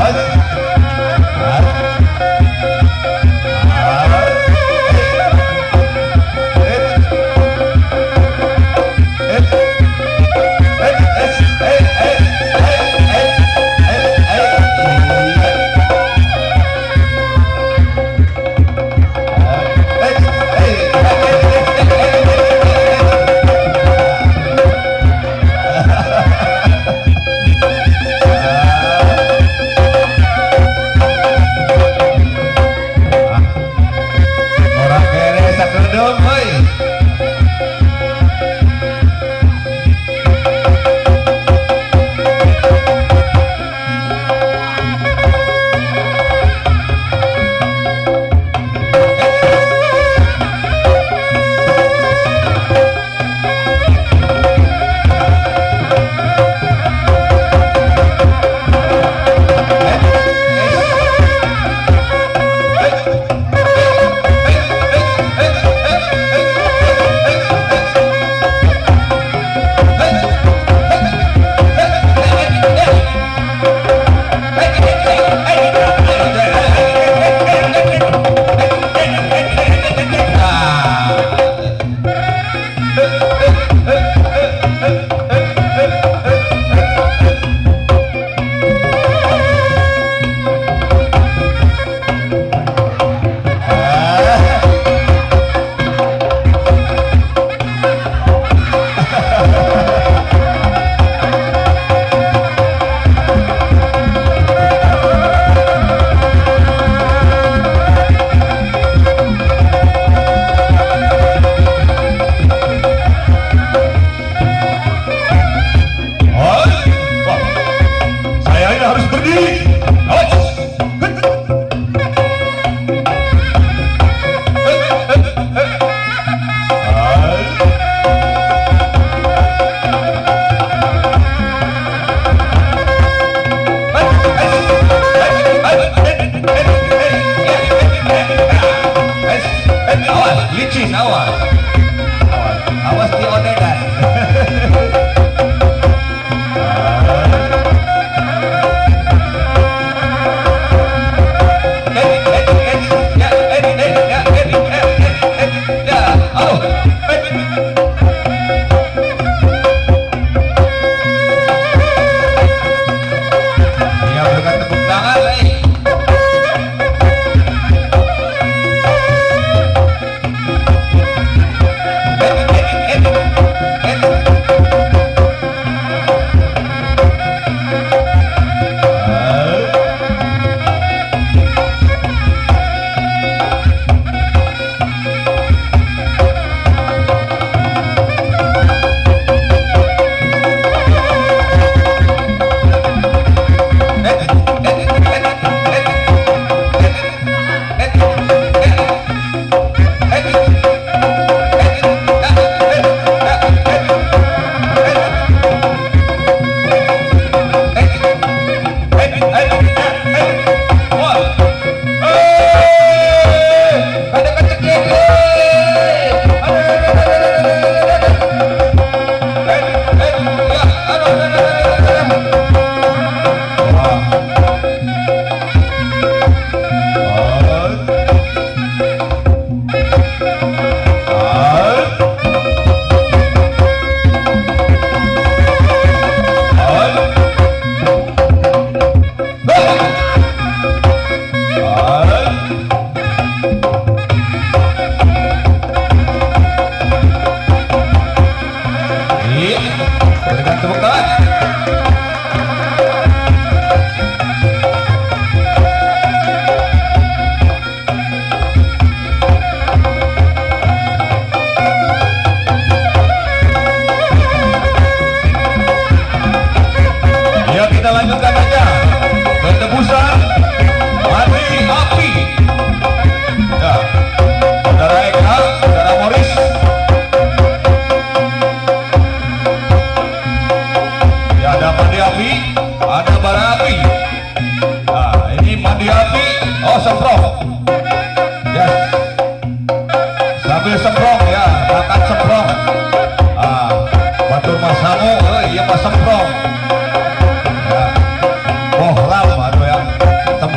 Hadi. Hey.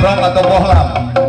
bang atau Bohlam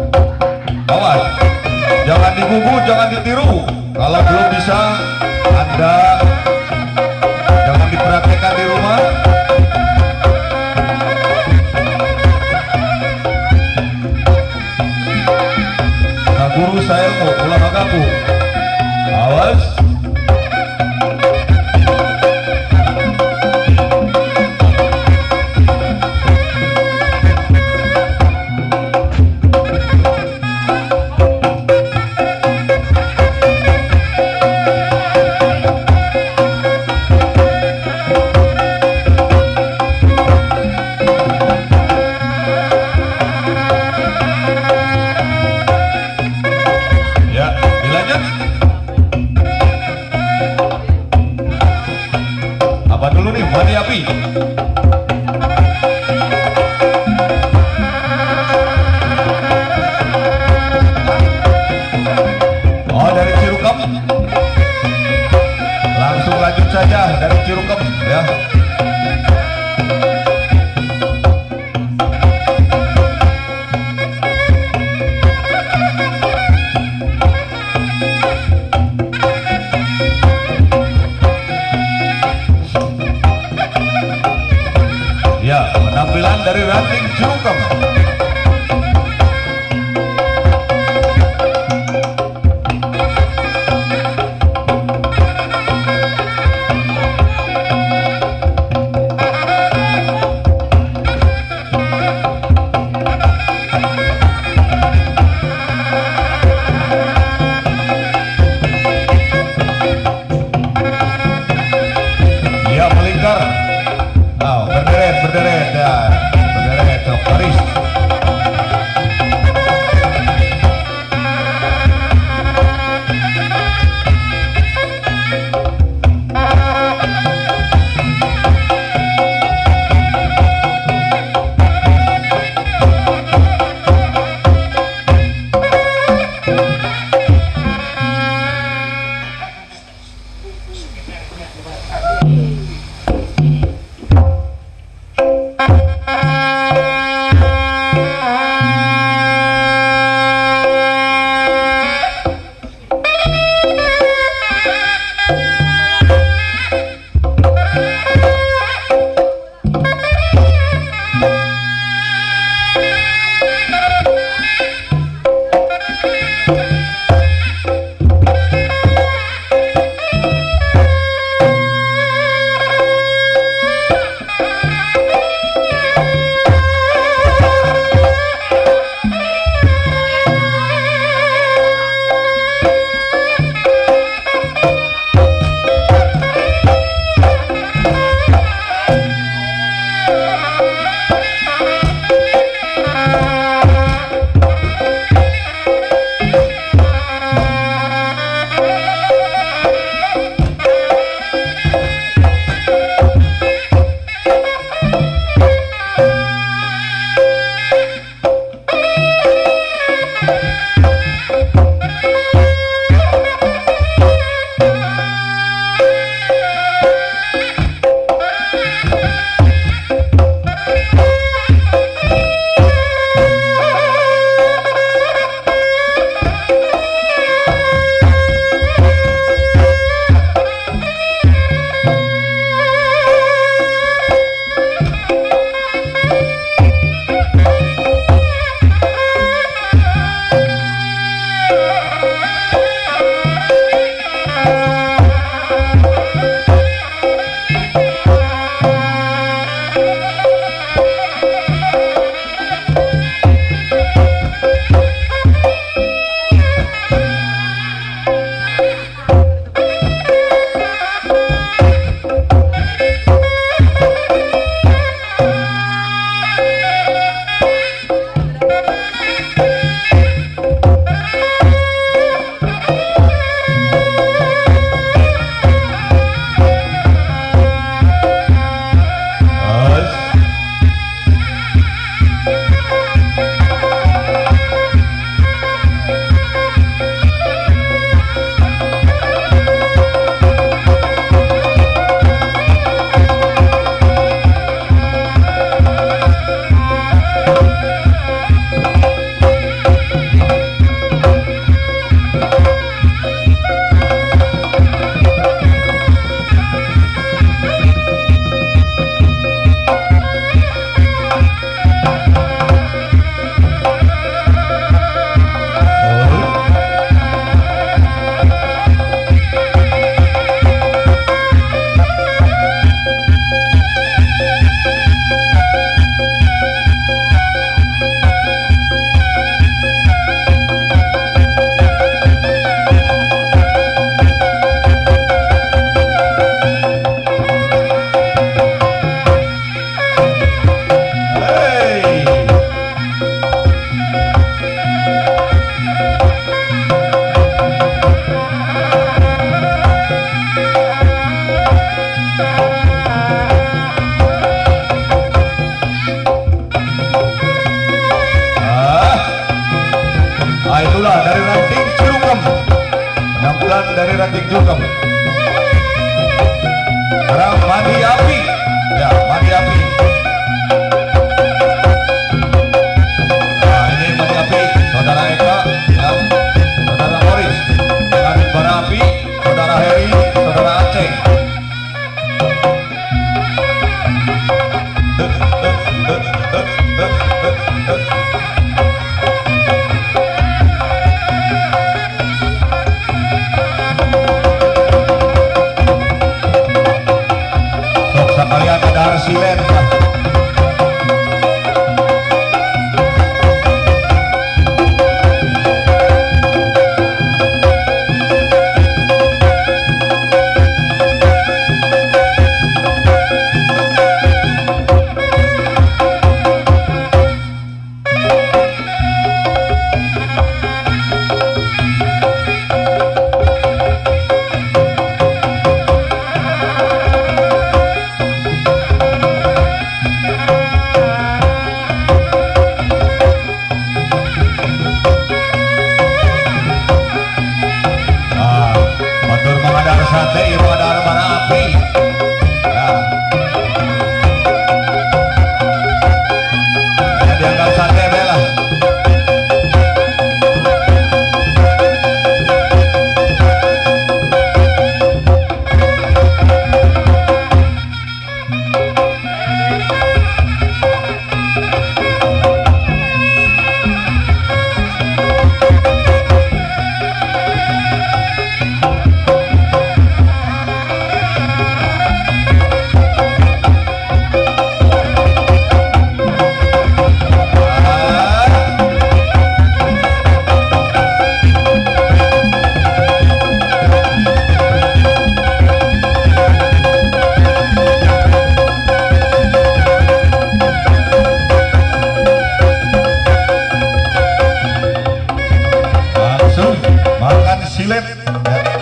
langsung lanjut saja dari Cirukem ya. Ya, penampilan dari Ranting Cirukem हरा माधी आपी Alian Darsilen silet. Ya.